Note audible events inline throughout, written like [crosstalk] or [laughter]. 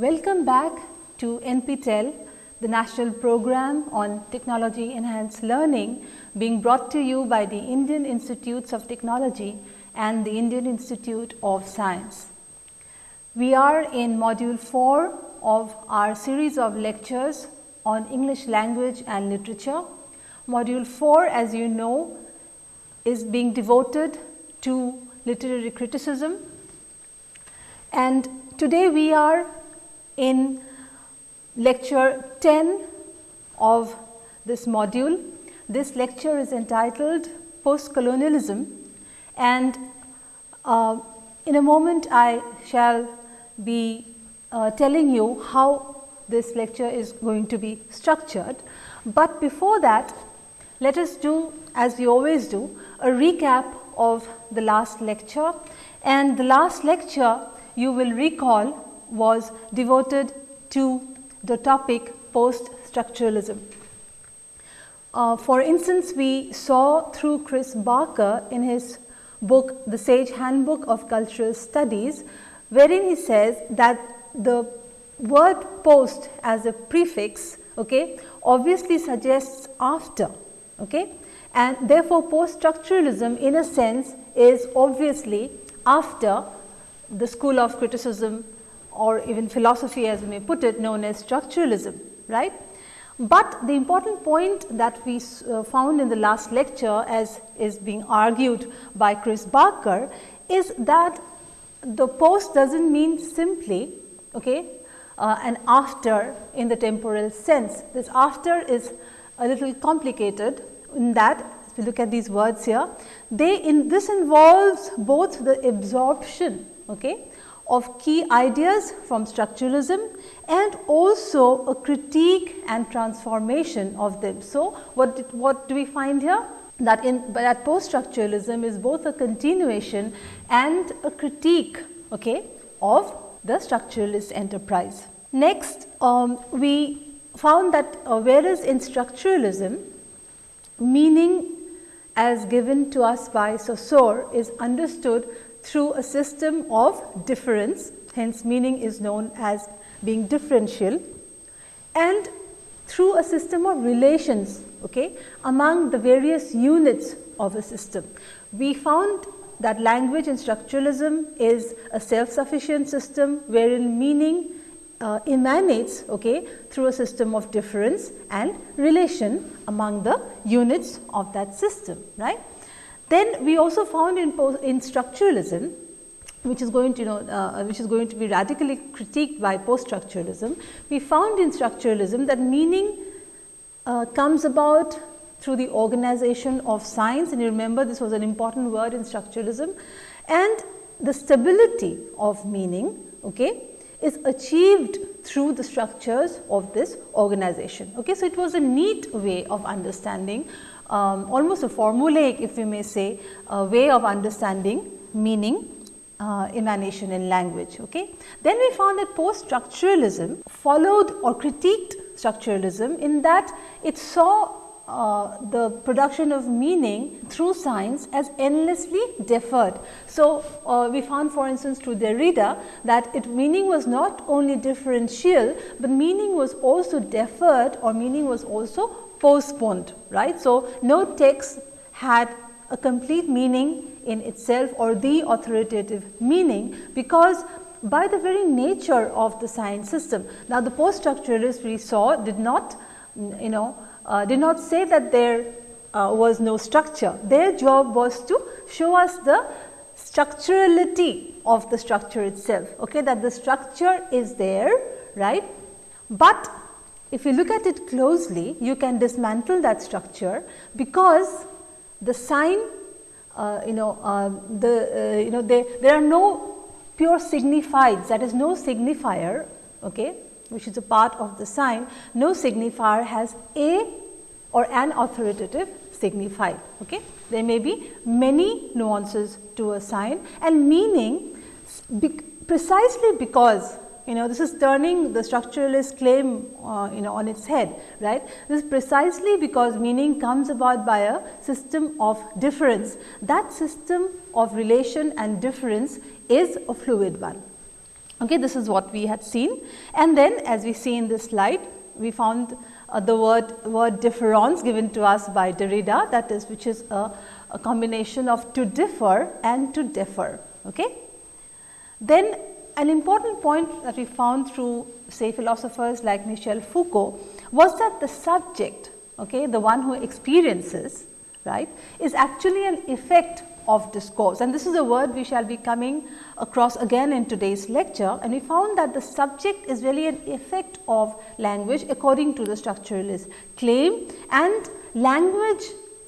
Welcome back to NPTEL, the national program on technology enhanced learning being brought to you by the Indian Institutes of Technology and the Indian Institute of Science. We are in module 4 of our series of lectures on English language and literature. Module 4 as you know is being devoted to literary criticism and today we are in lecture 10 of this module. This lecture is entitled Post-Colonialism and uh, in a moment I shall be uh, telling you how this lecture is going to be structured. But before that, let us do as we always do a recap of the last lecture and the last lecture you will recall was devoted to the topic post structuralism. Uh, for instance, we saw through Chris Barker in his book The Sage Handbook of Cultural Studies, wherein he says that the word post as a prefix okay, obviously suggests after okay, and therefore, post structuralism in a sense is obviously after the school of criticism or even philosophy as we may put it known as structuralism right. But the important point that we uh, found in the last lecture as is being argued by Chris Barker is that the post does not mean simply okay, uh, an after in the temporal sense. This after is a little complicated in that if you look at these words here, they in this involves both the absorption okay, of key ideas from structuralism and also a critique and transformation of them. So, what, did, what do we find here? That in that post structuralism is both a continuation and a critique okay, of the structuralist enterprise. Next, um, we found that uh, whereas in structuralism, meaning as given to us by Saussure is understood through a system of difference, hence meaning is known as being differential and through a system of relations okay, among the various units of a system. We found that language and structuralism is a self-sufficient system wherein meaning uh, emanates okay, through a system of difference and relation among the units of that system. right? Then we also found in, in structuralism which is going to you know uh, which is going to be radically critiqued by post structuralism. We found in structuralism that meaning uh, comes about through the organization of signs and you remember this was an important word in structuralism and the stability of meaning okay, is achieved through the structures of this organization. Okay. So, it was a neat way of understanding um, almost a formulaic if we may say a way of understanding meaning uh, emanation in language. Okay. Then we found that post structuralism followed or critiqued structuralism in that it saw uh, the production of meaning through signs as endlessly deferred. So, uh, we found for instance through Derrida that it meaning was not only differential, but meaning was also deferred or meaning was also postponed right. So, no text had a complete meaning in itself or the authoritative meaning because by the very nature of the signs system. Now, the post structuralists we saw did not you know uh, did not say that there uh, was no structure. Their job was to show us the structurality of the structure itself, okay, that the structure is there, right. But if you look at it closely, you can dismantle that structure because the sign, uh, you know, uh, the, uh, you know, they, there are no pure signifieds, that is no signifier, okay, which is a part of the sign, no signifier has a or an authoritative signified. Okay? There may be many nuances to a sign and meaning be precisely because you know this is turning the structuralist claim uh, you know on its head right. This is precisely because meaning comes about by a system of difference. That system of relation and différance is a fluid one. Okay, this is what we had seen and then as we see in this slide, we found uh, the word, word difference given to us by Derrida that is which is a, a combination of to differ and to defer. Okay. Then an important point that we found through say philosophers like Michel Foucault was that the subject, okay, the one who experiences right, is actually an effect of discourse. And this is a word we shall be coming across again in today's lecture. And we found that the subject is really an effect of language according to the structuralist claim and language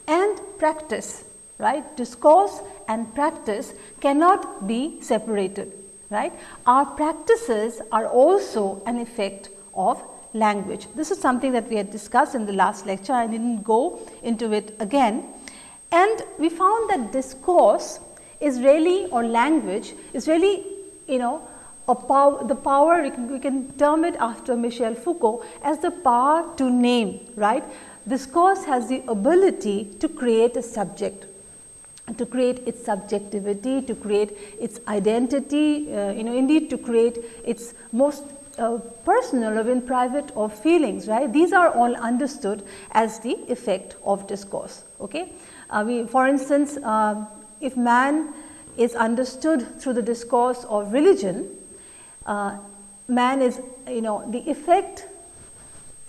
and practice right? Discourse and practice cannot be separated right? Our practices are also an effect of language. This is something that we had discussed in the last lecture. I didn't go into it again. And we found that discourse is really or language is really you know the power we can, we can term it after Michel Foucault as the power to name right. Discourse has the ability to create a subject to create its subjectivity, to create its identity, uh, you know indeed to create its most uh, personal or even private or feelings, right. These are all understood as the effect of discourse. Okay. Uh, we, for instance, uh, if man is understood through the discourse of religion, uh, man is, you know, the effect,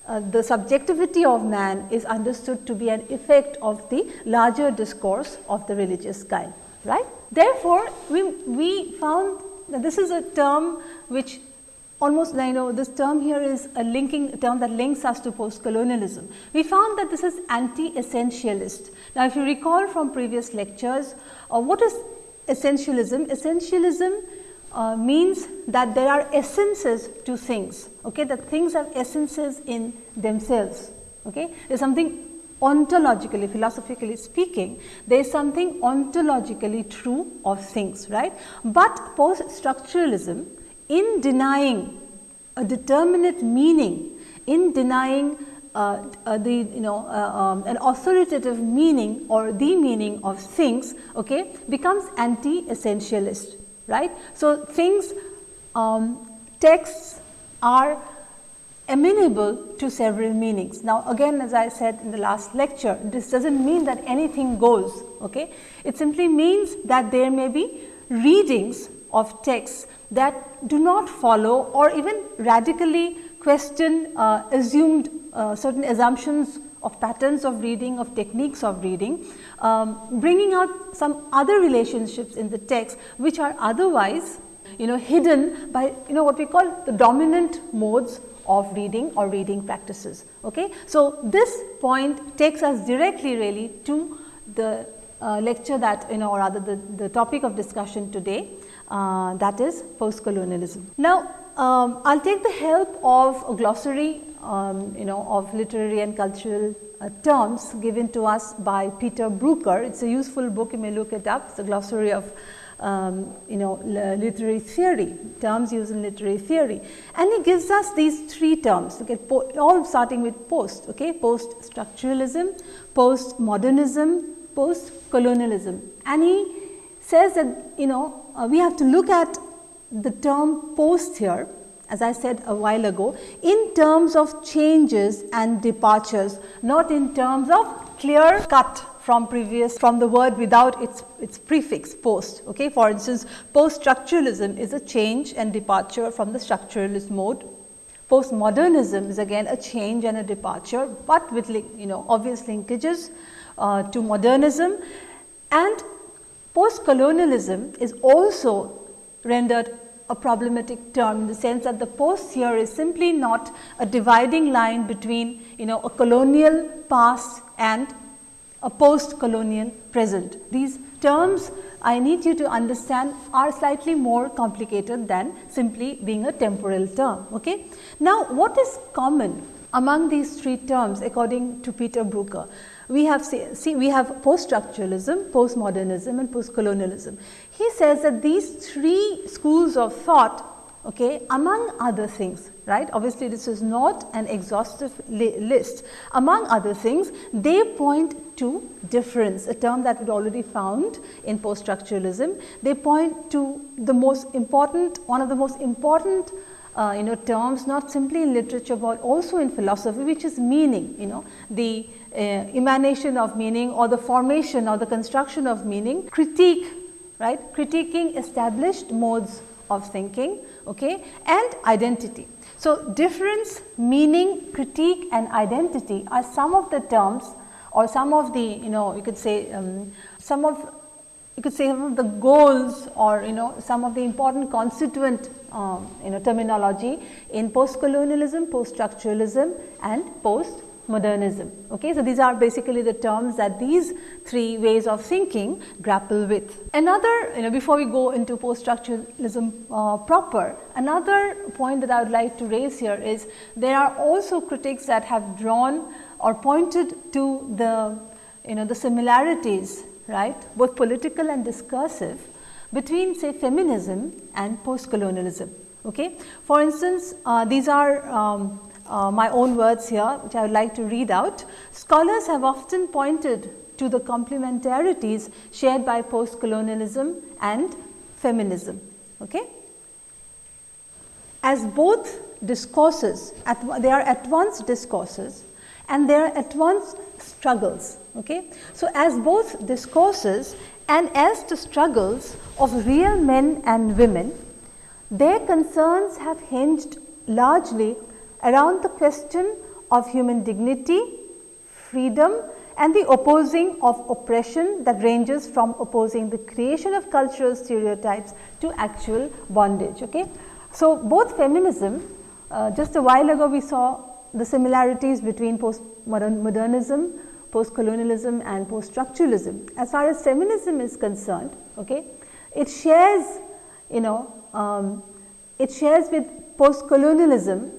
uh, the subjectivity of man is understood to be an effect of the larger discourse of the religious kind, right. Therefore, we, we found that this is a term which almost you know this term here is a linking term that links us to post colonialism. We found that this is anti-essentialist. Now, if you recall from previous lectures, uh, what is essentialism? Essentialism uh, means that there are essences to things, okay, that things have essences in themselves. Okay. There is something ontologically, philosophically speaking, there is something ontologically true of things, right. But post structuralism in denying a determinate meaning, in denying uh, uh, the you know uh, um, an authoritative meaning or the meaning of things okay becomes anti essentialist right? So things um, texts are amenable to several meanings. Now again as i said in the last lecture this doesn't mean that anything goes okay? It simply means that there may be readings of texts that do not follow or even radically question uh, assumed uh, certain assumptions of patterns of reading, of techniques of reading, um, bringing out some other relationships in the text which are otherwise you know hidden by you know what we call the dominant modes of reading or reading practices. Okay? So, this point takes us directly really to the uh, lecture that you know or rather the, the topic of discussion today uh, that is post colonialism. Now, um, I will take the help of a glossary um, you know of literary and cultural uh, terms given to us by Peter Brooker. It is a useful book you may look it up. It is a glossary of um, you know literary theory, terms used in literary theory. And he gives us these three terms, okay, all starting with post, okay, post structuralism, post modernism, post colonialism. And he says that you know uh, we have to look at the term post here as I said a while ago in terms of changes and departures not in terms of clear cut from previous from the word without its its prefix post okay? For instance post structuralism is a change and departure from the structuralist mode. Postmodernism is again a change and a departure but with you know obvious linkages uh, to modernism. And Post-colonialism is also rendered a problematic term in the sense that the post here is simply not a dividing line between you know a colonial past and a post-colonial present. These terms I need you to understand are slightly more complicated than simply being a temporal term. Okay? Now, what is common among these three terms according to Peter Brooker? we have see, see we have post structuralism, post modernism and post colonialism. He says that these three schools of thought okay, among other things right. Obviously, this is not an exhaustive li list. Among other things, they point to difference, a term that we already found in post structuralism. They point to the most important, one of the most important uh, you know terms not simply in literature, but also in philosophy which is meaning, you know the uh, emanation of meaning or the formation or the construction of meaning, critique, right, critiquing established modes of thinking okay, and identity. So, difference, meaning, critique and identity are some of the terms or some of the you know you could say um, some of you could say some of the goals or you know some of the important constituent um, you know terminology in post colonialism, post structuralism and post modernism. Okay? So, these are basically the terms that these three ways of thinking grapple with. Another, you know, before we go into post structuralism uh, proper, another point that I would like to raise here is there are also critics that have drawn or pointed to the, you know, the similarities, right, both political and discursive between say feminism and post colonialism. Okay? For instance, uh, these are um, uh, my own words here which I would like to read out. Scholars have often pointed to the complementarities shared by post colonialism and feminism. Okay? As both discourses, at, they are at once discourses and they are at once struggles. Okay? So, as both discourses and as the struggles of real men and women, their concerns have hinged largely around the question of human dignity, freedom and the opposing of oppression that ranges from opposing the creation of cultural stereotypes to actual bondage. Okay? So, both feminism, uh, just a while ago we saw the similarities between post modernism, post colonialism and post structuralism. As far as feminism is concerned, okay, it shares you know um, it shares with post colonialism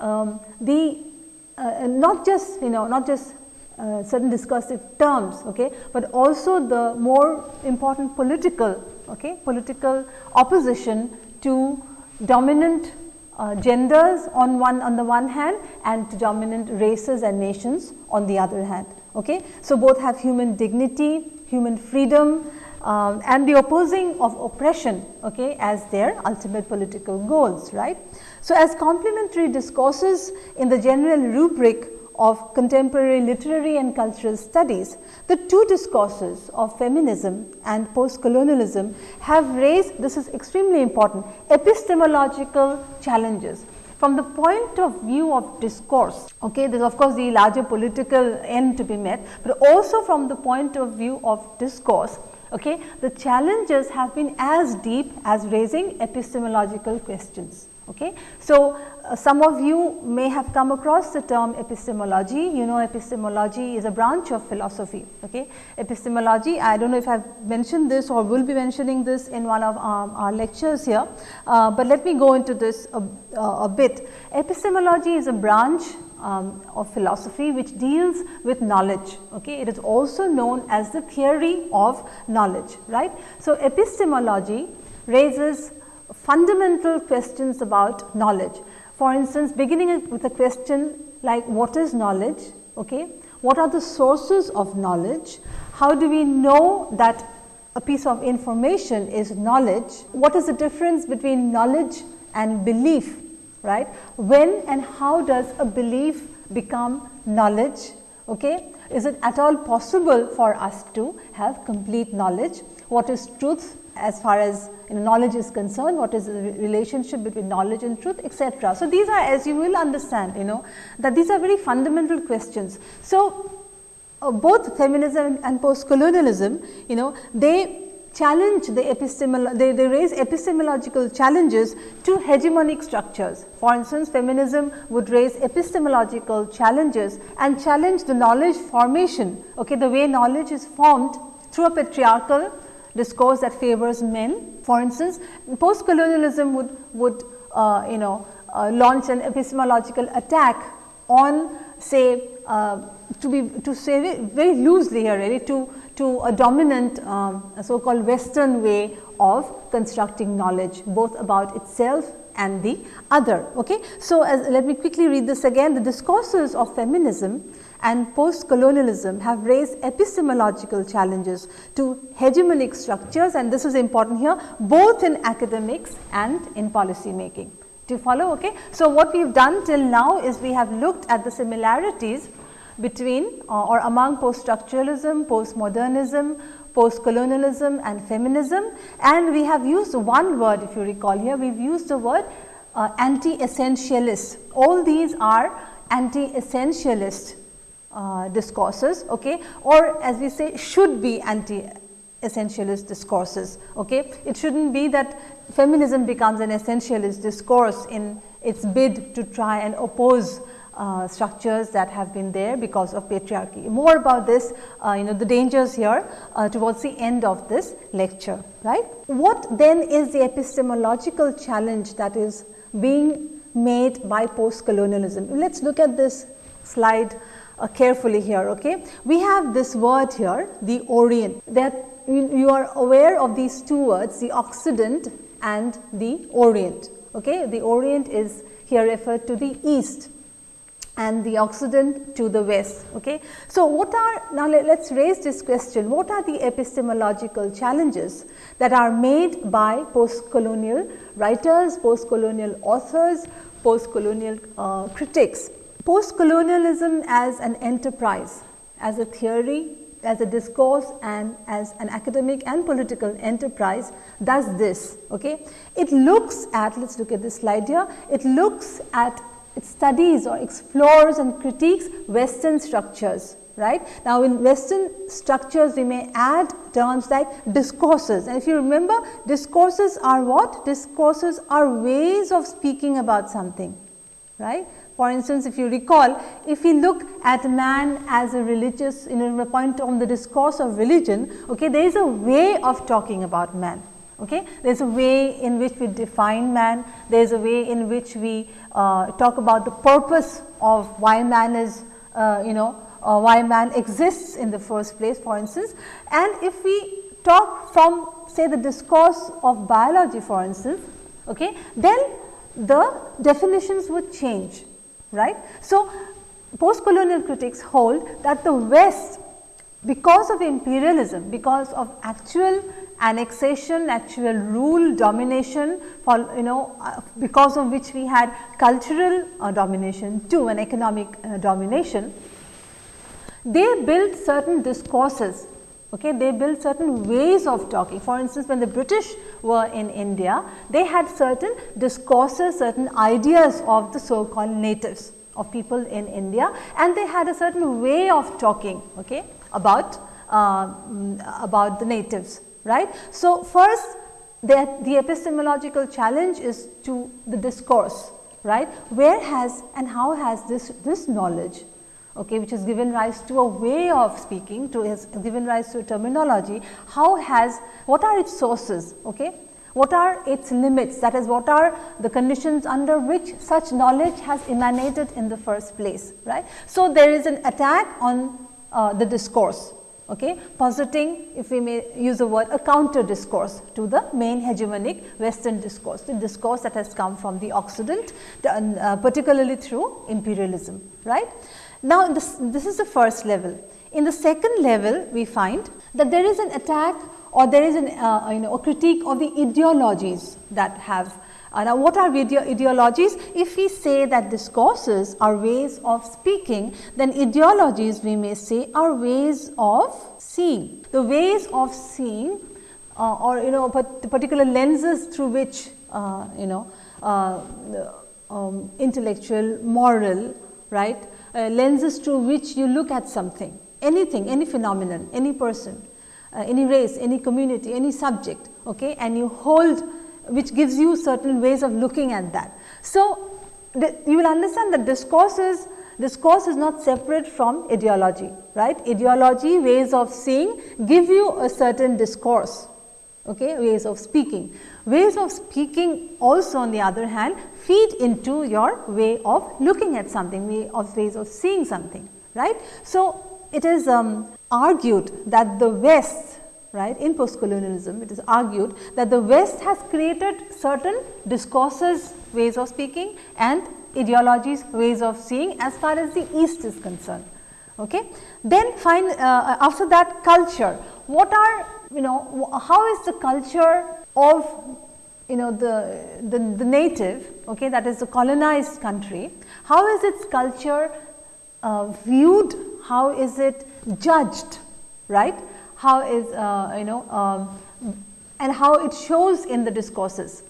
um, the uh, not just you know not just uh, certain discursive terms okay but also the more important political okay political opposition to dominant uh, genders on one on the one hand and to dominant races and nations on the other hand okay so both have human dignity human freedom um, and the opposing of oppression okay, as their ultimate political goals. right. So, as complementary discourses in the general rubric of contemporary literary and cultural studies, the two discourses of feminism and post-colonialism have raised, this is extremely important, epistemological challenges from the point of view of discourse, okay, there is of course the larger political end to be met, but also from the point of view of discourse, Okay. The challenges have been as deep as raising epistemological questions. Okay. So, uh, some of you may have come across the term epistemology, you know epistemology is a branch of philosophy. Okay. Epistemology, I do not know if I have mentioned this or will be mentioning this in one of um, our lectures here, uh, but let me go into this a, a bit. Epistemology is a branch um, of philosophy which deals with knowledge. Okay? It is also known as the theory of knowledge. right? So, epistemology raises fundamental questions about knowledge. For instance, beginning with a question like what is knowledge? Okay? What are the sources of knowledge? How do we know that a piece of information is knowledge? What is the difference between knowledge and belief? right. When and how does a belief become knowledge? Okay? Is it at all possible for us to have complete knowledge? What is truth as far as you know, knowledge is concerned? What is the relationship between knowledge and truth etc. So, these are as you will understand you know that these are very fundamental questions. So, uh, both feminism and post colonialism you know they challenge the epistemol they, they raise epistemological challenges to hegemonic structures. For instance, feminism would raise epistemological challenges and challenge the knowledge formation, okay, the way knowledge is formed through a patriarchal discourse that favors men. For instance, post colonialism would, would uh, you know uh, launch an epistemological attack on say uh, to be to say very loosely here really to to a dominant um, so called western way of constructing knowledge both about itself and the other. Okay. So, as, let me quickly read this again. The discourses of feminism and post-colonialism have raised epistemological challenges to hegemonic structures and this is important here both in academics and in policy making. Do you follow? Okay. So, what we have done till now is we have looked at the similarities between uh, or among post-structuralism, post-modernism, post-colonialism and feminism and we have used one word if you recall here we have used the word uh, anti-essentialist. All these are anti-essentialist uh, discourses okay or as we say should be anti essentialist discourses okay it shouldn't be that feminism becomes an essentialist discourse in its bid to try and oppose uh, structures that have been there because of patriarchy. More about this, uh, you know, the dangers here uh, towards the end of this lecture, right. What then is the epistemological challenge that is being made by post-colonialism? Let us look at this slide uh, carefully here. Okay, we have this word here, the Orient. That you are aware of these two words, the Occident and the Orient. Okay, the Orient is here referred to the East and the Occident to the West. Okay. So, what are now let us raise this question what are the epistemological challenges that are made by post colonial writers, post colonial authors, post colonial uh, critics Post-colonialism as an enterprise, as a theory, as a discourse and as an academic and political enterprise does this. Okay? It looks at, let us look at this slide here, it looks at, it studies or explores and critiques western structures right. Now, in western structures we may add terms like discourses and if you remember discourses are what? Discourses are ways of speaking about something right. For instance, if you recall, if we look at man as a religious, in a point on the discourse of religion, okay, there is a way of talking about man. Okay? There is a way in which we define man, there is a way in which we uh, talk about the purpose of why man is, uh, you know, uh, why man exists in the first place for instance. And if we talk from say the discourse of biology for instance, okay, then the definitions would change right. So, post-colonial critics hold that the West because of imperialism, because of actual annexation, actual rule, domination, for, you know, uh, because of which we had cultural uh, domination too and economic uh, domination, they built certain discourses Okay, they built certain ways of talking. For instance, when the British were in India, they had certain discourses, certain ideas of the so called natives of people in India and they had a certain way of talking okay, about, uh, about the natives. right? So, first the, the epistemological challenge is to the discourse right where has and how has this this knowledge okay, which has given rise to a way of speaking, to has given rise to a terminology, how has, what are its sources, okay? What are its limits that is what are the conditions under which such knowledge has emanated in the first place, right. So, there is an attack on uh, the discourse, okay, positing if we may use the word a counter discourse to the main hegemonic western discourse, the discourse that has come from the Occident uh, particularly through imperialism, right. Now, this, this is the first level. In the second level, we find that there is an attack or there is an, uh, you know, a critique of the ideologies that have uh, now, what are ide ideologies? If we say that discourses are ways of speaking, then ideologies we may say are ways of seeing. The ways of seeing uh, or you know particular lenses through which uh, you know uh, um, intellectual, moral, right, uh, lenses through which you look at something, anything, any phenomenon, any person, uh, any race, any community, any subject, okay, and you hold which gives you certain ways of looking at that. So, you will understand that discourse is discourse is not separate from ideology, right? Ideology, ways of seeing give you a certain discourse, okay, ways of speaking. Ways of speaking also on the other hand feed into your way of looking at something, way of ways of seeing something, right. So, it is um, argued that the West right in post colonialism it is argued that the West has created certain discourses ways of speaking and ideologies, ways of seeing as far as the East is concerned. Okay. Then find uh, after that culture, what are you know how is the culture of you know the, the, the native okay that is the colonized country, how is its culture uh, viewed, how is it judged right, how is uh, you know um, and how it shows in the discourses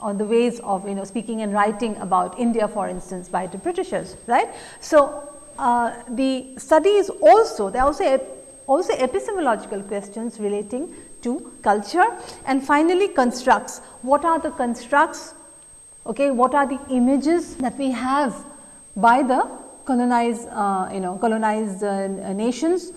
on the ways of you know speaking and writing about India for instance by the Britishers right. So, uh, the studies also they also also epistemological questions relating to culture and finally constructs. What are the constructs? Okay what are the images that we have by the colonized uh, you know colonized uh, nations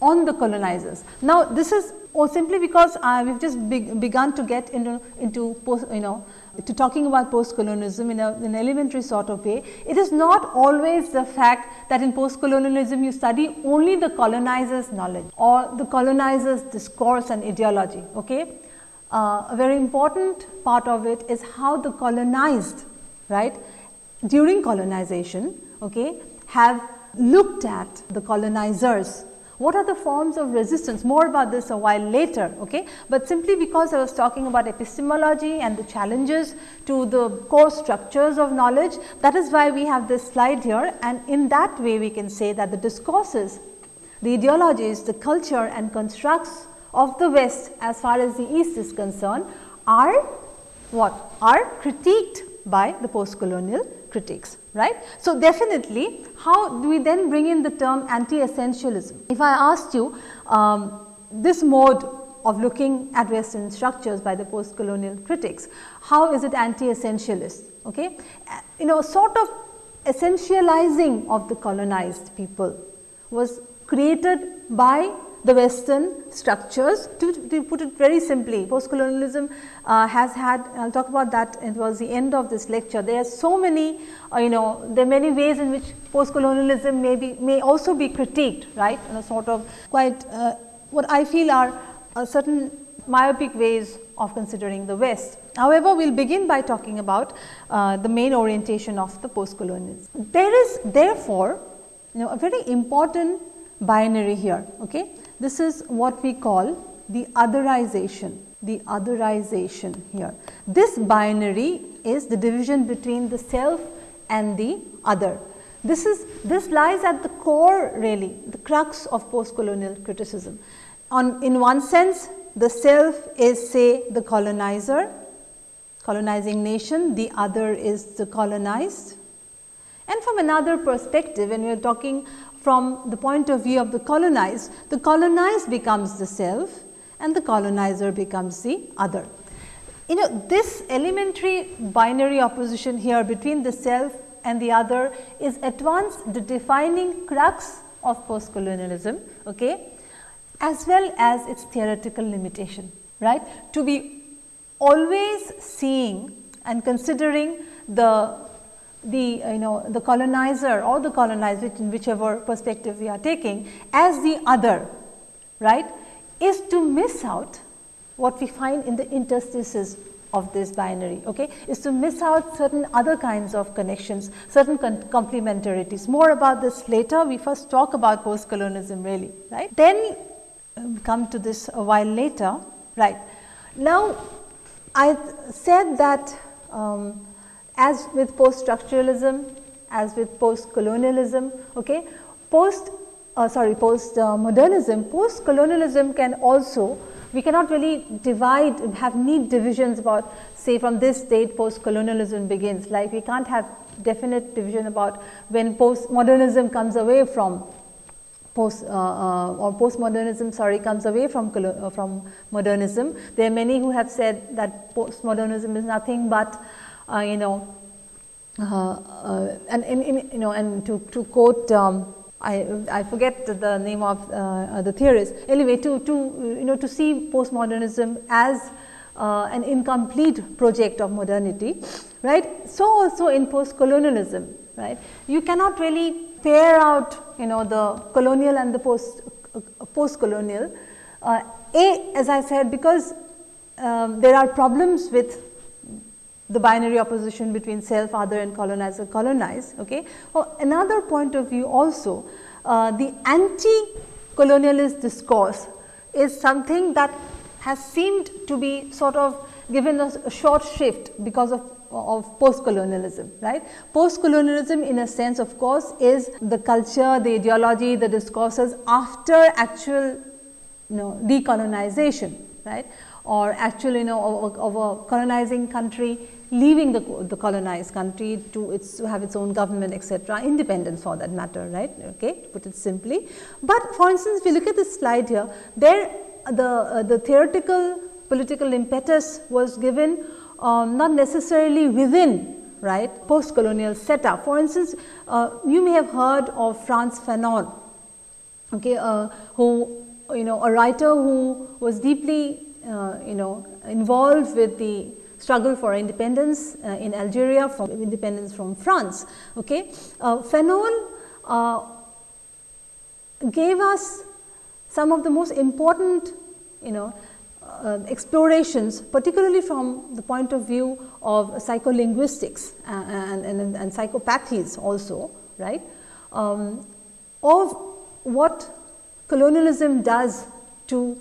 on the colonizers? Now this is or simply because uh, we have just be begun to get into into post, you know to talking about post-colonialism in, in, an elementary sort of way, it is not always the fact that in post-colonialism you study only the colonizer's knowledge or the colonizer's discourse and ideology. Okay? Uh, a very important part of it is how the colonized, right, during colonization, okay, have looked at the colonizers what are the forms of resistance? More about this a while later, okay. But simply because I was talking about epistemology and the challenges to the core structures of knowledge, that is why we have this slide here and in that way we can say that the discourses, the ideologies, the culture and constructs of the West as far as the East is concerned are what? Are critiqued by the post-colonial critics right. So, definitely how do we then bring in the term anti-essentialism? If I asked you um, this mode of looking at western structures by the post-colonial critics, how is it anti-essentialist? Okay? You know sort of essentializing of the colonized people was created by the western structures. To, to put it very simply, post-colonialism uh, has had, I will talk about that it was the end of this lecture. There are so many, uh, you know, there are many ways in which post-colonialism may be, may also be critiqued, right, in a sort of quite, uh, what I feel are certain myopic ways of considering the West. However, we will begin by talking about uh, the main orientation of the post-colonialism. There is therefore, you know, a very important binary here. Okay? This is what we call the otherization, the otherization here. This binary is the division between the self and the other. This is this lies at the core really the crux of post colonial criticism. On in one sense the self is say the colonizer colonizing nation, the other is the colonized. And from another perspective when we are talking from the point of view of the colonized, the colonized becomes the self and the colonizer becomes the other. You know this elementary binary opposition here between the self and the other is at once the defining crux of post colonialism okay, as well as its theoretical limitation right. To be always seeing and considering the the you know the colonizer or the colonized in whichever perspective we are taking as the other right is to miss out what we find in the interstices of this binary okay? Is to miss out certain other kinds of connections certain complementarities. More about this later. We first talk about post colonialism really right? Then um, come to this a while later right? Now i said that um, as with post structuralism, as with post colonialism, okay, post uh, sorry post uh, modernism, post colonialism can also we cannot really divide have neat divisions about say from this date post colonialism begins. Like we can't have definite division about when post modernism comes away from post uh, uh, or postmodernism sorry comes away from uh, from modernism. There are many who have said that postmodernism is nothing but uh, you know, uh, uh, and in, in, you know, and to, to quote, um, I, I forget the name of the theorist. Anyway, to, to, you know, to see postmodernism as uh, an incomplete project of modernity, right. So, also in post colonialism, right, you cannot really pair out you know the colonial and the post uh, post colonial. Uh, a as I said because um, there are problems with the binary opposition between self, other and colonizer, colonized. Okay. Well, another point of view also, uh, the anti-colonialist discourse is something that has seemed to be sort of given a, a short shift because of of post-colonialism, right. Post-colonialism in a sense of course is the culture, the ideology, the discourses after actual you know decolonization, right or actually you know of, of a colonizing country leaving the, the colonized country to its to have its own government etc., independence for that matter right okay to put it simply. But for instance, if you look at this slide here there the uh, the theoretical political impetus was given um, not necessarily within right post colonial setup. For instance, uh, you may have heard of Frantz Fanon okay, uh, who you know a writer who was deeply uh, you know involved with the struggle for independence uh, in Algeria from independence from France. Okay. Uh, Fanon uh, gave us some of the most important you know uh, explorations particularly from the point of view of psycholinguistics and, and, and psychopathies also right um, of what colonialism does to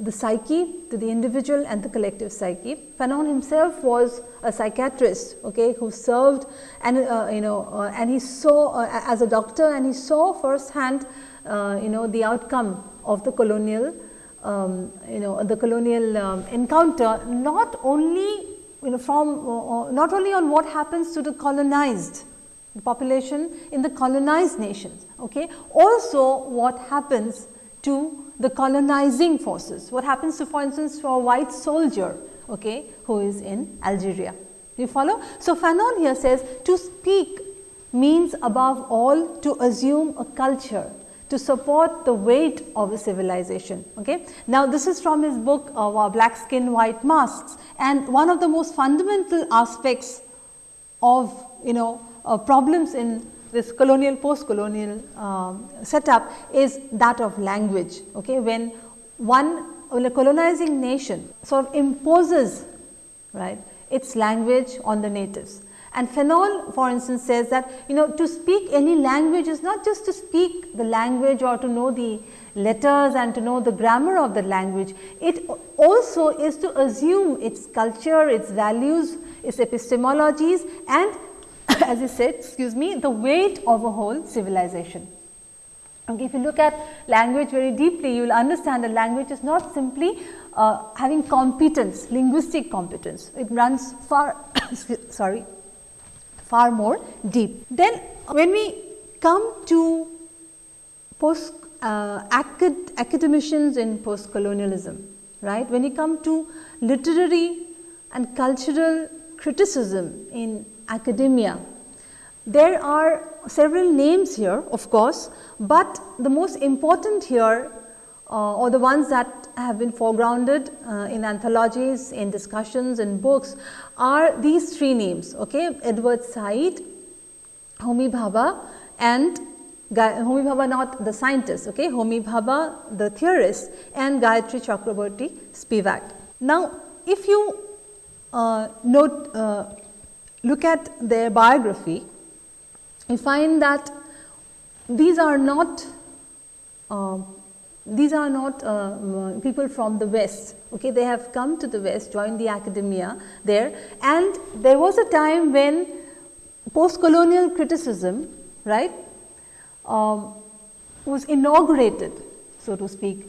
the psyche to the individual and the collective psyche. Fanon himself was a psychiatrist okay, who served and uh, you know uh, and he saw uh, as a doctor and he saw firsthand uh, you know the outcome of the colonial um, you know the colonial um, encounter not only you know from uh, uh, not only on what happens to the colonized population in the colonized nations okay also what happens to the colonizing forces. What happens to for instance for a white soldier okay, who is in Algeria. You follow? So, Fanon here says to speak means above all to assume a culture to support the weight of a civilization. Okay. Now, this is from his book uh, Black Skin White Masks and one of the most fundamental aspects of you know uh, problems in this colonial post colonial um, setup is that of language. Okay. When one a colonizing nation sort of imposes right its language on the natives. And Fanon for instance says that you know to speak any language is not just to speak the language or to know the letters and to know the grammar of the language. It also is to assume its culture, its values, its epistemologies and [laughs] as I said excuse me the weight of a whole civilization. Okay, if you look at language very deeply, you will understand that language is not simply uh, having competence, linguistic competence. It runs far, [coughs] sorry, far more deep. Then when we come to post uh, acad academicians in post colonialism, right, when you come to literary and cultural criticism in academia. There are several names here of course, but the most important here uh, or the ones that have been foregrounded uh, in anthologies, in discussions, in books are these three names, okay? Edward Said, Homi Bhabha and Homi Bhabha not the scientist, okay? Homi Bhabha the theorist and Gayatri Chakravorty Spivak. Now, if you uh, note uh, look at their biography, you find that these are not uh, these are not uh, people from the west okay? They have come to the west joined the academia there. And there was a time when post colonial criticism right um, was inaugurated so to speak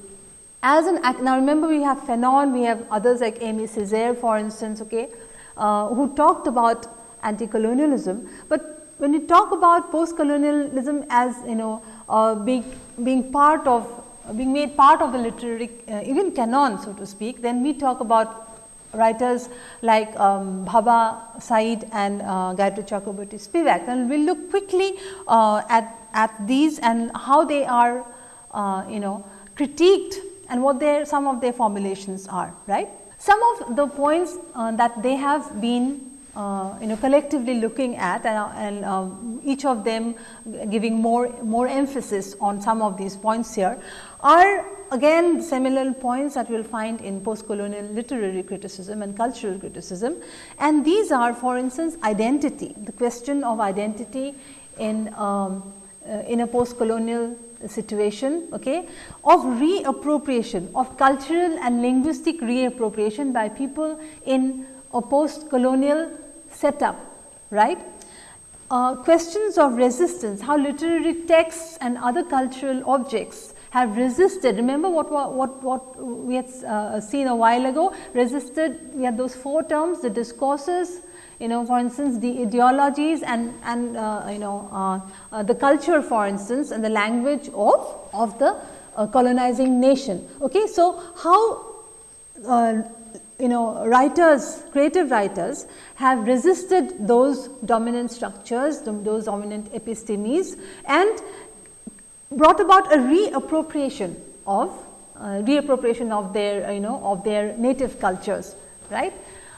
as an now remember we have Fanon we have others like Aimé Césaire for instance okay uh, who talked about anti-colonialism. But when you talk about post-colonialism as you know uh, being, being part of being made part of the literary uh, even canon so to speak, then we talk about writers like um, Bhabha Said and uh, Gayatri Chakravorty Spivak. And we will look quickly uh, at, at these and how they are uh, you know critiqued and what their some of their formulations are right. Some of the points uh, that they have been uh, you know collectively looking at and, uh, and um, each of them giving more more emphasis on some of these points here are again similar points that we will find in post colonial literary criticism and cultural criticism. And these are for instance identity the question of identity in um, uh, in a post colonial situation okay, of reappropriation of cultural and linguistic reappropriation by people in a post colonial setup right. Uh, questions of resistance, how literary texts and other cultural objects have resisted. Remember what, what, what we had uh, seen a while ago, resisted, we had those four terms, the discourses, you know for instance the ideologies and, and uh, you know uh, uh, the culture for instance and the language of, of the uh, colonizing nation. Okay. So, how you know writers, creative writers have resisted those dominant structures, those dominant epistemes and brought about a reappropriation of uh, reappropriation of their you know of their native cultures right.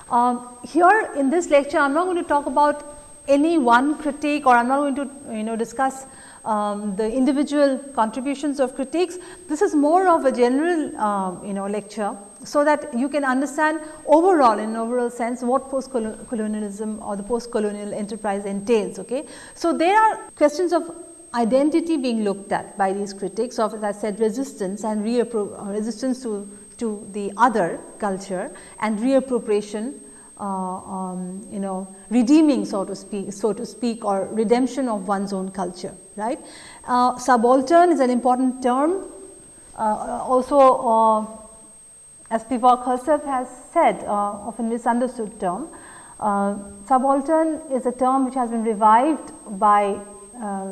Um, here in this lecture I am not going to talk about any one critique or I am not going to you know discuss um, the individual contributions of critiques. This is more of a general um, you know lecture so that you can understand overall in an overall sense what post colonialism or the post colonial enterprise entails. Okay. So, there are questions of identity being looked at by these critics of as I said resistance and resistance to, to the other culture and reappropriation uh, um, you know redeeming so to speak so to speak or redemption of one's own culture right. Uh, subaltern is an important term uh, also uh, as Spivak herself has said, uh, often misunderstood term. Uh, subaltern is a term which has been revived by uh,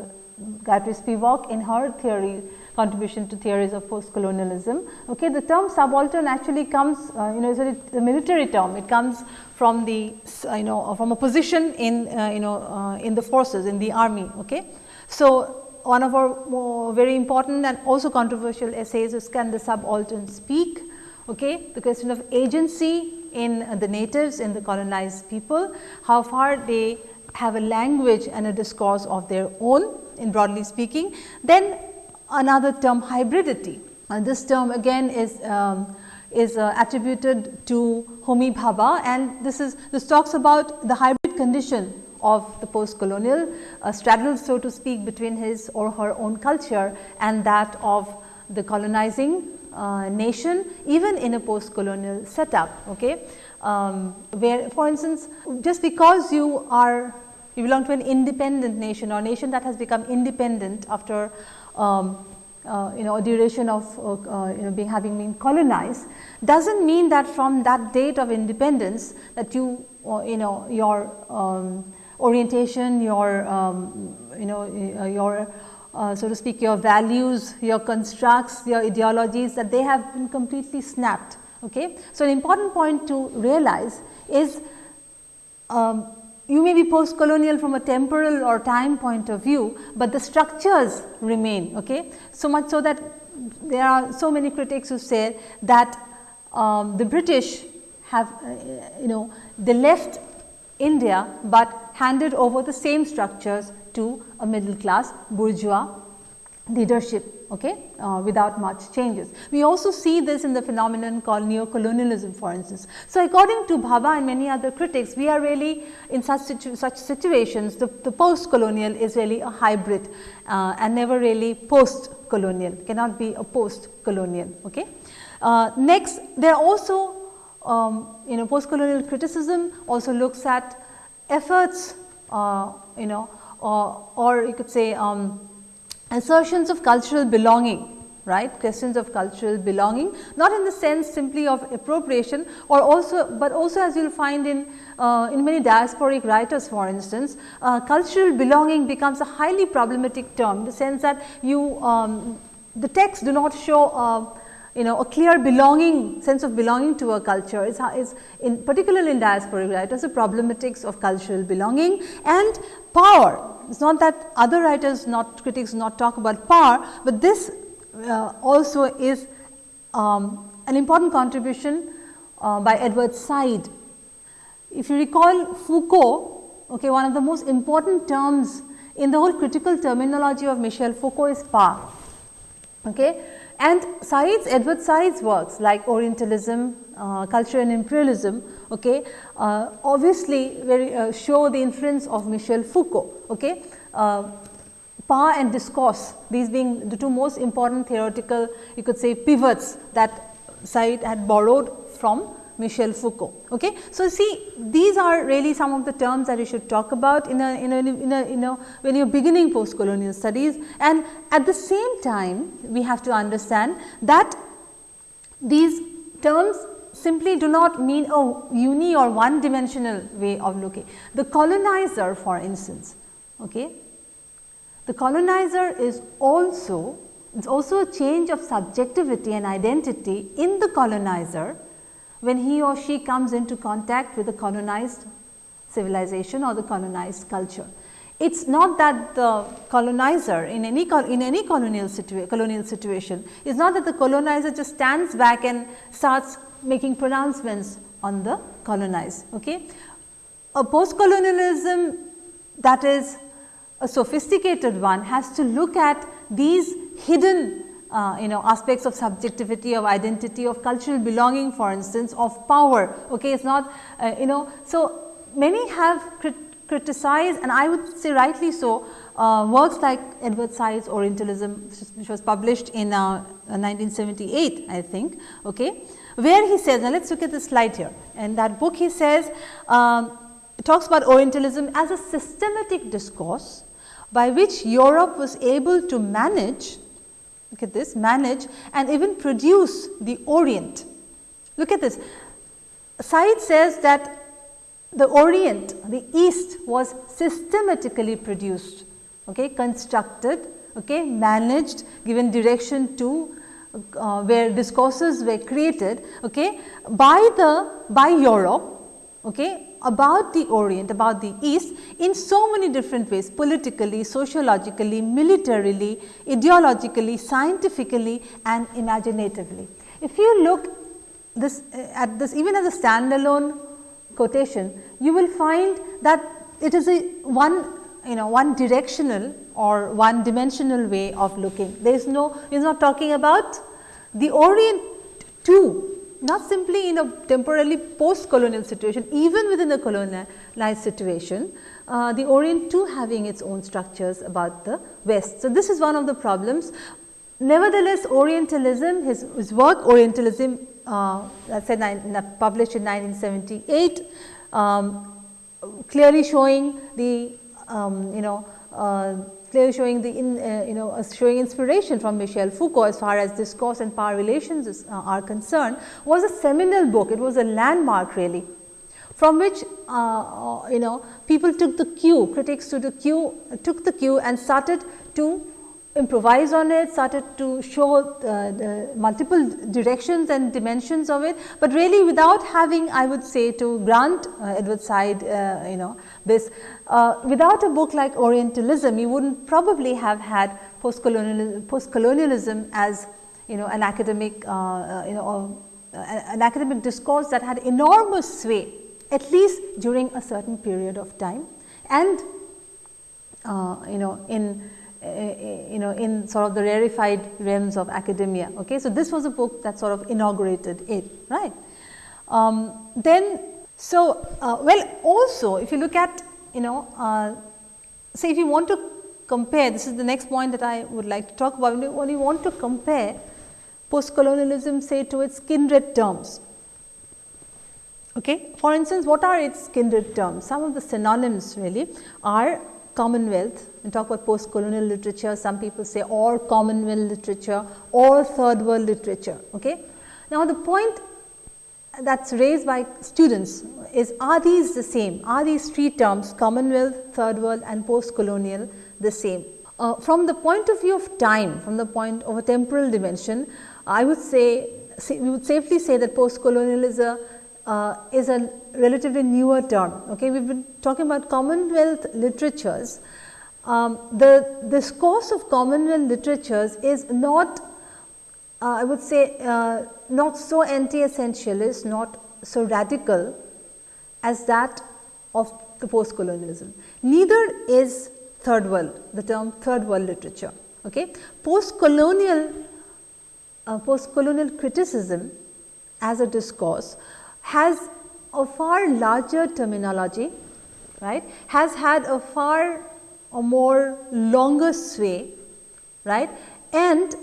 Gayatri Spivak in her theory contribution to theories of post-colonialism. Okay, the term subaltern actually comes, uh, you know, it's a military term. It comes from the, uh, you know, from a position in, uh, you know, uh, in the forces, in the army. Okay, so one of our very important and also controversial essays is can the subaltern speak? Okay, the question of agency in the natives in the colonized people, how far they have a language and a discourse of their own in broadly speaking. Then another term hybridity. And this term again is um, is uh, attributed to Homi Bhabha and this is this talks about the hybrid condition of the post colonial uh, straddle so to speak between his or her own culture and that of the colonizing uh, nation even in a post colonial setup. Okay? Um, where for instance, just because you are you belong to an independent nation or nation that has become independent after um, uh, you know a duration of uh, uh, you know being having been colonized does not mean that from that date of independence that you uh, you know your um, orientation your um, you know uh, your uh, so to speak your values, your constructs, your ideologies that they have been completely snapped. Okay? So, an important point to realize is um, you may be post colonial from a temporal or time point of view, but the structures remain. Okay? So much so that there are so many critics who say that um, the British have uh, you know they left India, but handed over the same structures to a middle class bourgeois leadership okay, uh, without much changes. We also see this in the phenomenon called neo-colonialism for instance. So, according to Bhabha and many other critics, we are really in such, situ such situations the, the post-colonial is really a hybrid uh, and never really post-colonial, cannot be a post-colonial. Okay. Uh, next, there are also um, you know post-colonial criticism also looks at efforts uh, you know or, or you could say um, assertions of cultural belonging right? Questions of cultural belonging not in the sense simply of appropriation or also but also as you will find in uh, in many diasporic writers for instance uh, cultural belonging becomes a highly problematic term the sense that you um, the texts do not show uh, you know a clear belonging sense of belonging to a culture is, is in particularly in diaspora. diasporic writers the problematics of cultural belonging and power. It is not that other writers not critics not talk about power, but this uh, also is um, an important contribution uh, by Edward Said. if you recall Foucault, okay, one of the most important terms in the whole critical terminology of Michel Foucault is power. Okay. And Said's, Edward Said's works like Orientalism, uh, Culture and Imperialism, okay, uh, obviously very, uh, show the influence of Michel Foucault. Okay. Uh, power and discourse, these being the two most important theoretical, you could say pivots that Said had borrowed from Michel Foucault. Okay. So, see these are really some of the terms that you should talk about in a, in a, in a, in a when you are beginning post colonial studies and at the same time we have to understand that these terms simply do not mean a uni or one dimensional way of looking. The colonizer for instance, okay, the colonizer is also it is also a change of subjectivity and identity in the colonizer when he or she comes into contact with the colonized civilization or the colonized culture. It is not that the colonizer in any in any colonial, situa colonial situation is not that the colonizer just stands back and starts making pronouncements on the colonized. Okay? A post colonialism that is a sophisticated one has to look at these hidden uh, you know aspects of subjectivity of identity of cultural belonging for instance of power okay? It's not uh, you know so many have crit criticized and i would say rightly so uh, works like edward said's orientalism which was published in 1978 uh, i think okay? Where he says now let's look at the slide here. And that book he says um, talks about orientalism as a systematic discourse by which europe was able to manage look at this manage and even produce the Orient. Look at this. Said says that the Orient, the East was systematically produced, okay, constructed, okay, managed, given direction to uh, where discourses were created okay, by the by Europe okay, about the Orient, about the East in so many different ways politically, sociologically, militarily, ideologically, scientifically and imaginatively. If you look this eh, at this even as a standalone quotation, you will find that it is a one you know one directional or one dimensional way of looking. There is no, he is not talking about the Orient too not simply in a temporarily post colonial situation, even within a colonialized situation, uh, the Orient too having its own structures about the West. So, this is one of the problems. Nevertheless, Orientalism, his, his work Orientalism, uh, that Said published in 1978, um, clearly showing the um, you know uh, clearly showing the in, uh, you know showing inspiration from Michel Foucault as far as discourse and power relations is, uh, are concerned was a seminal book. It was a landmark really from which uh, uh you know people took the cue critics took the cue took the cue and started to improvise on it, started to show uh, the multiple directions and dimensions of it, but really without having I would say to grant uh, Edward Said uh, you know this uh, without a book like Orientalism you would not probably have had post-colonialism post -colonialism as you know an academic uh, uh, you know an academic discourse that had enormous sway at least during a certain period of time. And you know in you know in sort of the rarefied realms of academia. Okay. So, this was a book that sort of inaugurated it right. Um, then so uh, well also if you look at you know uh, say if you want to compare this is the next point that I would like to talk about when you want to compare post colonialism say to its kindred terms. Okay. For instance, what are its kindred terms? Some of the synonyms really are Commonwealth and talk about post colonial literature, some people say or Commonwealth literature or third world literature. Okay? Now, the point that is raised by students is are these the same? Are these three terms Commonwealth, third world and post colonial the same? Uh, from the point of view of time, from the point of a temporal dimension, I would say, say we would safely say that post colonial is a uh, is a relatively newer term. Okay, we've been talking about Commonwealth literatures. Um, the discourse of Commonwealth literatures is not, uh, I would say, uh, not so anti-essentialist, not so radical as that of the post colonialism. Neither is third world, the term third world literature. Okay. Post colonial uh, post colonial criticism as a discourse has a far larger terminology, right, has had a far a more longer sway, right, and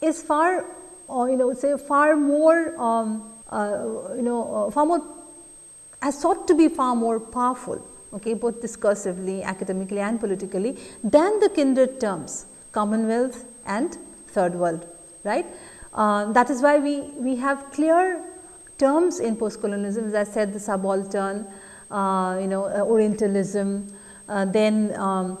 is far, uh, you know, say far more, um, uh, you know, uh, far more, has sought to be far more powerful, okay, both discursively, academically and politically than the kindred terms Commonwealth and Third World, right. Uh, that is why we, we have clear terms in postcolonialism as I said the subaltern, uh, you know uh, Orientalism, uh, then um,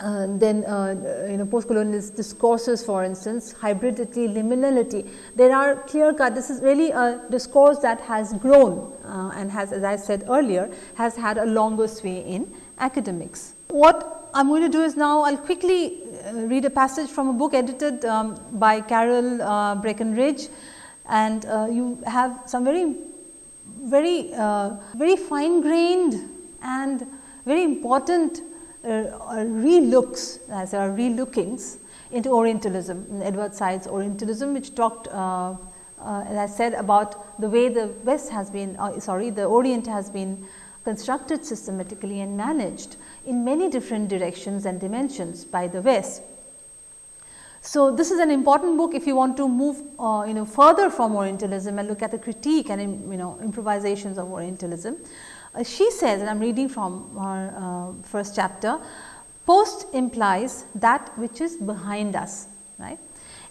uh, then uh, you know postcolonialist discourses for instance hybridity liminality there are clear cut this is really a discourse that has grown uh, and has as I said earlier has had a longer sway in academics. What I am going to do is now I will quickly read a passage from a book edited um, by Carol Breckenridge and you have some very very very fine grained and very important uh, uh, relooks as are relookings into Orientalism, Edward Said's Orientalism which talked uh, uh, as I said about the way the West has been uh, sorry the Orient has been constructed systematically and managed in many different directions and dimensions by the West. So, this is an important book if you want to move uh, you know further from Orientalism and look at the critique and you know improvisations of Orientalism. Uh, she says and I am reading from her uh, first chapter, post implies that which is behind us, right.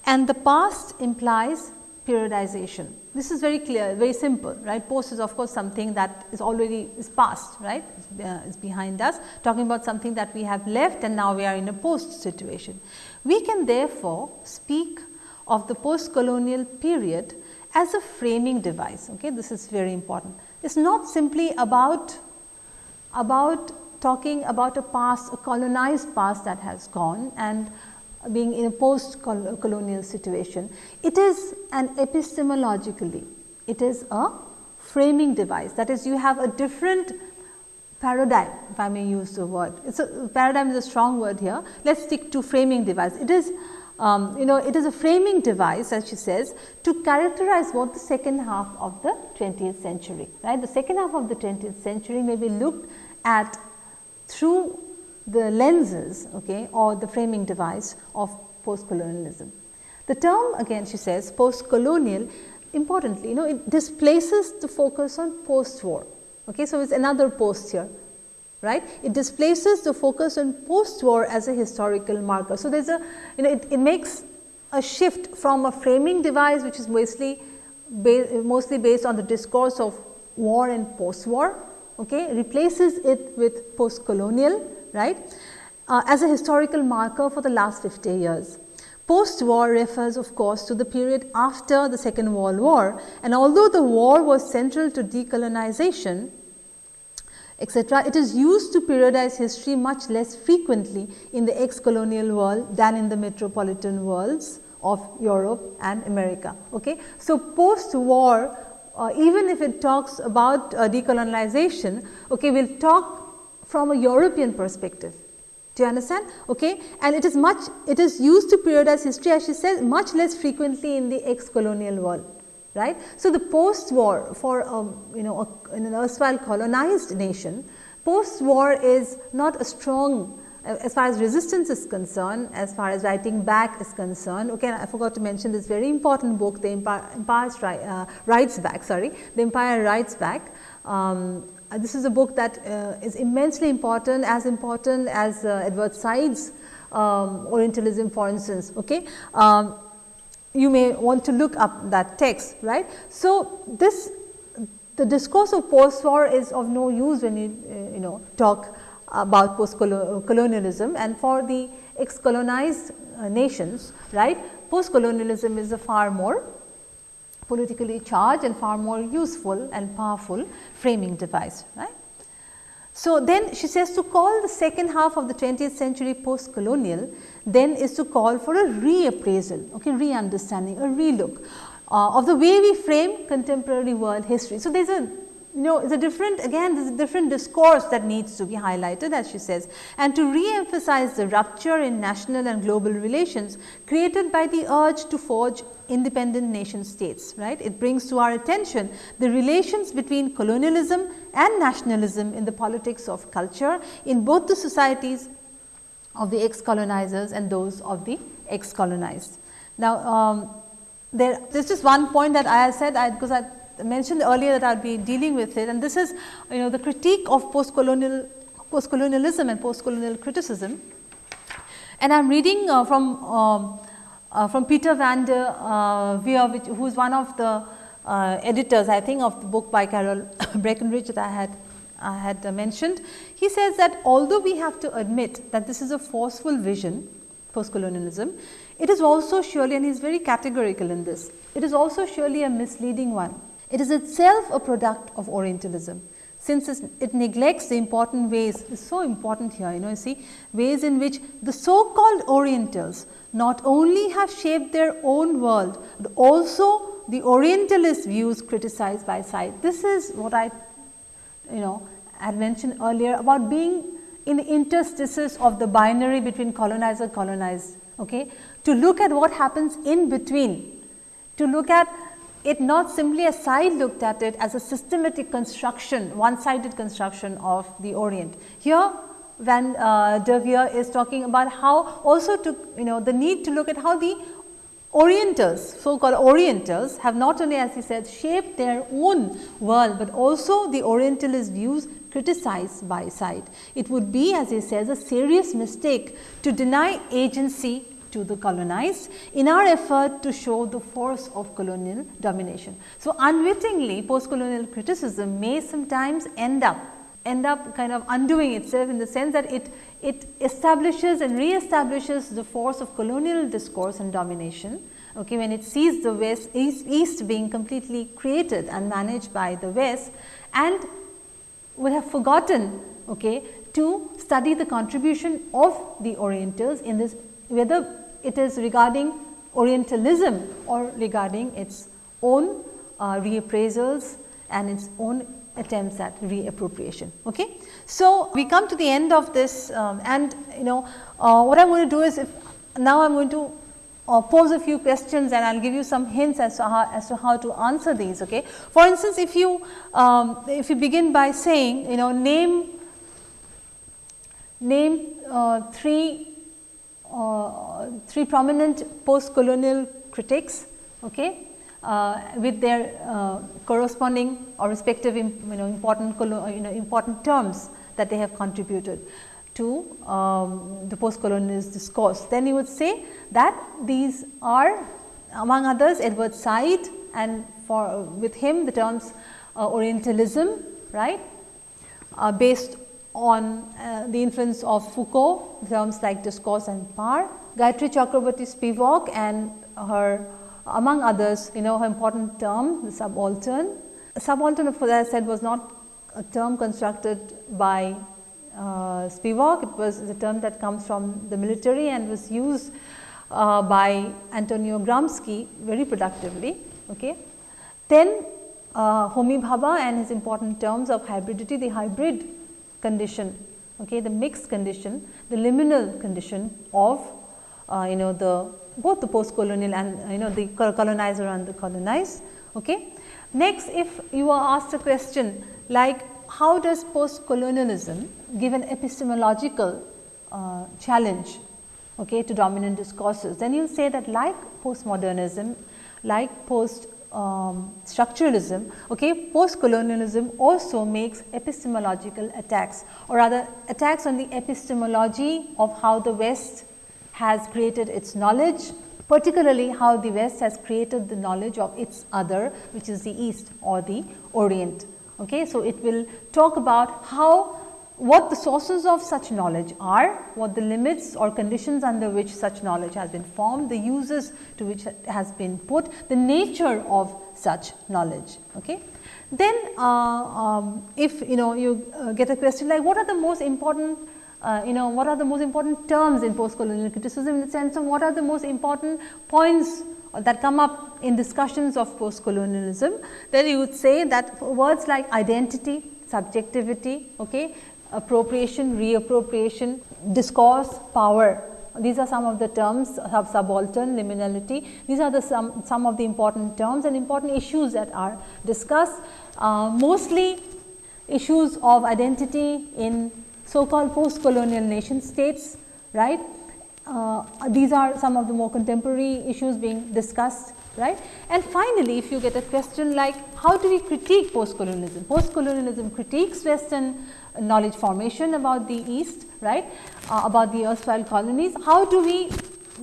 And the past implies periodization. This is very clear, very simple, right. Post is of course something that is already is past, right, uh, is behind us, talking about something that we have left and now we are in a post situation. We can therefore speak of the post colonial period as a framing device, okay. This is very important It is not simply about, about talking about a past, a colonized past that has gone and being in a post colonial situation. It is an epistemologically, it is a framing device that is you have a different paradigm if I may use the word. A paradigm is a strong word here. Let us stick to framing device. It is um, you know it is a framing device as she says to characterize what the second half of the 20th century right. The second half of the 20th century may be looked at through the lenses okay, or the framing device of post colonialism. The term again she says post colonial importantly you know it displaces the focus on post war. Okay. So, it is another post here right. It displaces the focus on post-war as a historical marker. So, there is a you know it, it makes a shift from a framing device which is mostly ba mostly based on the discourse of war and post-war, okay, replaces it with post-colonial, right, uh, as a historical marker for the last 50 years. Post-war refers of course to the period after the second world war and although the war was central to decolonization, etc. It is used to periodize history much less frequently in the ex-colonial world than in the metropolitan worlds of Europe and America. Okay. So, post-war uh, even if it talks about uh, decolonization, okay, we will talk from a European perspective. Do you understand? Okay. And it is much, it is used to periodize history as she says much less frequently in the ex-colonial world right. So, the post war for a, you know a, in an erstwhile colonized nation, post war is not a strong as far as resistance is concerned, as far as writing back is concerned. Okay, I forgot to mention this very important book, the Empire, Empire uh, Writes Back, sorry, the Empire Writes Back. Um, uh, this is a book that uh, is immensely important, as important as uh, Edward Said's um, Orientalism for instance. Okay. Um, you may want to look up that text, right. So, this the discourse of post war is of no use when you uh, you know talk about post colonialism and for the ex colonized uh, nations right post colonialism is a far more politically charged and far more useful and powerful framing device right. So, then she says to call the second half of the 20th century post colonial then is to call for a reappraisal, okay, re-understanding, a relook uh, of the way we frame contemporary world history. So, there is a you know a different again there is a different discourse that needs to be highlighted as she says and to re-emphasize the rupture in national and global relations created by the urge to forge independent nation states right. It brings to our attention the relations between colonialism and nationalism in the politics of culture in both the societies of the ex colonizers and those of the ex colonized. Now, um, there is just one point that I said I, because I mentioned earlier that I will be dealing with it and this is you know the critique of post colonial post colonialism and post colonial criticism. And I am reading uh, from um, uh, from Peter van der uh, Veer which, who is one of the uh, editors I think of the book by Carol [coughs] Breckenridge that I had I had mentioned. He says that although we have to admit that this is a forceful vision post colonialism, it is also surely and he is very categorical in this, it is also surely a misleading one. It is itself a product of Orientalism since it neglects the important ways, so important here, you know, you see, ways in which the so called Orientals not only have shaped their own world, but also the Orientalist views criticized by Said. This is what I, you know, had mentioned earlier about being in the interstices of the binary between colonizer colonized, okay, to look at what happens in between, to look at it not simply as Said looked at it as a systematic construction, one sided construction of the Orient. Here Van uh, der Veer is talking about how also to you know the need to look at how the Orientals, so called Orientals have not only as he said shaped their own world, but also the Orientalist views criticized by Said. It would be as he says a serious mistake to deny agency to the colonized in our effort to show the force of colonial domination. So, unwittingly post colonial criticism may sometimes end up end up kind of undoing itself in the sense that it, it establishes and re-establishes the force of colonial discourse and domination okay, when it sees the west east, east being completely created and managed by the west and would have forgotten okay, to study the contribution of the orientals in this whether it is regarding orientalism or regarding its own uh, reappraisals and its own attempts at reappropriation. Okay. So, we come to the end of this um, and you know uh, what I am going to do is if now I am going to uh, pose a few questions and I will give you some hints as to how, as to how to answer these. Okay. For instance, if you um, if you begin by saying you know name name uh, three uh, three prominent post colonial critics okay uh, with their uh, corresponding or respective you know important you know important terms that they have contributed to um, the post colonialist discourse. Then you would say that these are among others Edward Said and for with him the terms uh, Orientalism right uh, based on uh, the influence of Foucault terms like discourse and power. Gayatri Chakravorty Spivak and her among others you know her important term the subaltern. Subaltern as I said was not a term constructed by uh, Spivak, it was a term that comes from the military and was used uh, by Antonio Gramsci very productively. Okay. Then uh, Homi Bhabha and his important terms of hybridity, the hybrid condition, okay, the mixed condition, the liminal condition of uh, you know the both the post colonial and you know the colonizer and the colonized. Okay. Next if you are asked a question like how does post colonialism give an epistemological uh, challenge okay, to dominant discourses, then you will say that like postmodernism, like post um, structuralism, okay, post colonialism also makes epistemological attacks or rather attacks on the epistemology of how the West has created its knowledge, particularly how the West has created the knowledge of its other which is the East or the Orient. Okay. So, it will talk about how what the sources of such knowledge are, what the limits or conditions under which such knowledge has been formed, the uses to which it has been put, the nature of such knowledge. Okay. Then uh, um, if you know you uh, get a question like what are the most important uh, you know what are the most important terms in post colonial criticism in the sense of what are the most important points that come up in discussions of post colonialism, then you would say that words like identity, subjectivity, okay, appropriation, reappropriation, discourse, power. These are some of the terms of subaltern, liminality. These are the some, some of the important terms and important issues that are discussed. Uh, mostly issues of identity in so called post colonial nation states, right. Uh, these are some of the more contemporary issues being discussed right. And finally, if you get a question like how do we critique post colonialism? Post colonialism critiques western knowledge formation about the east right uh, about the erstwhile colonies. How do we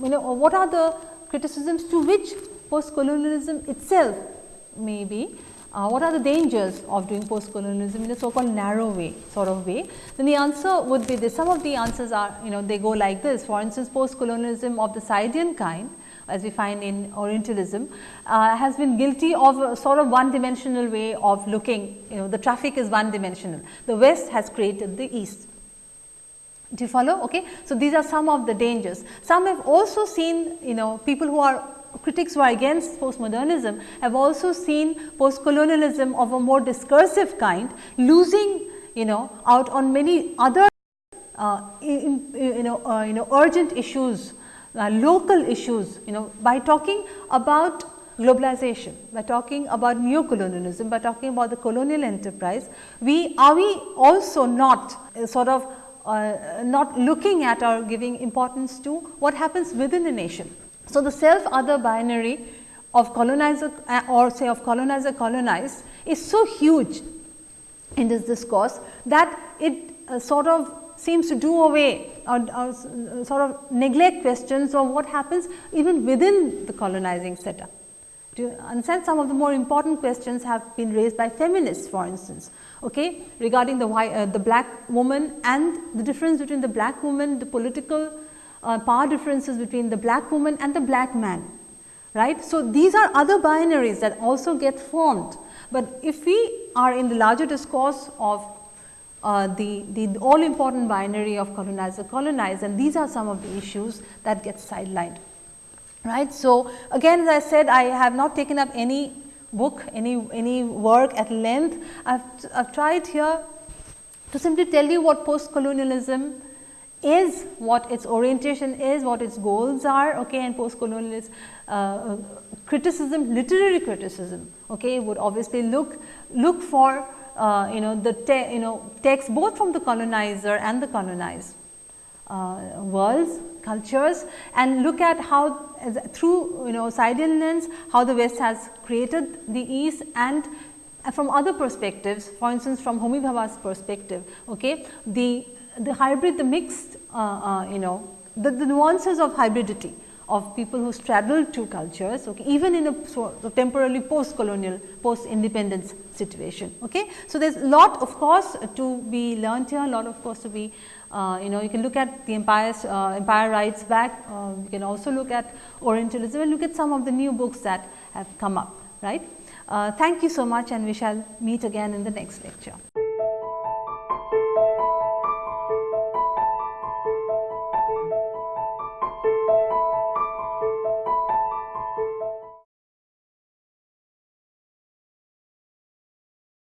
you know what are the criticisms to which post colonialism itself may be uh, what are the dangers of doing post colonialism in a so called narrow way sort of way, then the answer would be this. Some of the answers are you know they go like this for instance post colonialism of the Saidian kind as we find in Orientalism uh, has been guilty of a sort of one dimensional way of looking you know the traffic is one dimensional. The west has created the east. Do you follow? Okay. So, these are some of the dangers. Some have also seen you know people who are critics who are against postmodernism have also seen postcolonialism of a more discursive kind losing you know out on many other uh, in, you know uh, you know urgent issues uh, local issues you know by talking about globalization, by talking about neo-colonialism, by talking about the colonial enterprise, we are we also not uh, sort of uh, not looking at or giving importance to what happens within the nation. So, the self other binary of colonizer uh, or say of colonizer colonized is so huge in this discourse that it uh, sort of seems to do away or, or, sort of neglect questions of what happens even within the colonizing setup. Do you understand some of the more important questions have been raised by feminists for instance, okay, regarding the, white, uh, the black woman and the difference between the black woman, the political uh, power differences between the black woman and the black man, right. So, these are other binaries that also get formed, but if we are in the larger discourse of uh, the, the all important binary of colonizer colonized and these are some of the issues that get sidelined. Right. So, again as I said I have not taken up any book, any, any work at length. I have, I've tried here to simply tell you what post colonialism is, what its orientation is, what its goals are okay, and post colonialist uh, criticism, literary criticism okay, would obviously look, look for uh, you know the te you know text both from the colonizer and the colonized uh, worlds, cultures and look at how through you know Saidian lens how the west has created the east and from other perspectives for instance from Homi Bhabha's perspective okay? The the hybrid the mixed uh, uh, you know the, the nuances of hybridity of people who straddle two cultures okay, even in a sort of temporarily post colonial post independence situation. Okay. So, there is a lot of course to be learnt here, a lot of course to be uh, you know you can look at the empires, uh, Empire Writes Back, uh, you can also look at Orientalism and look at some of the new books that have come up right. Uh, thank you so much and we shall meet again in the next lecture.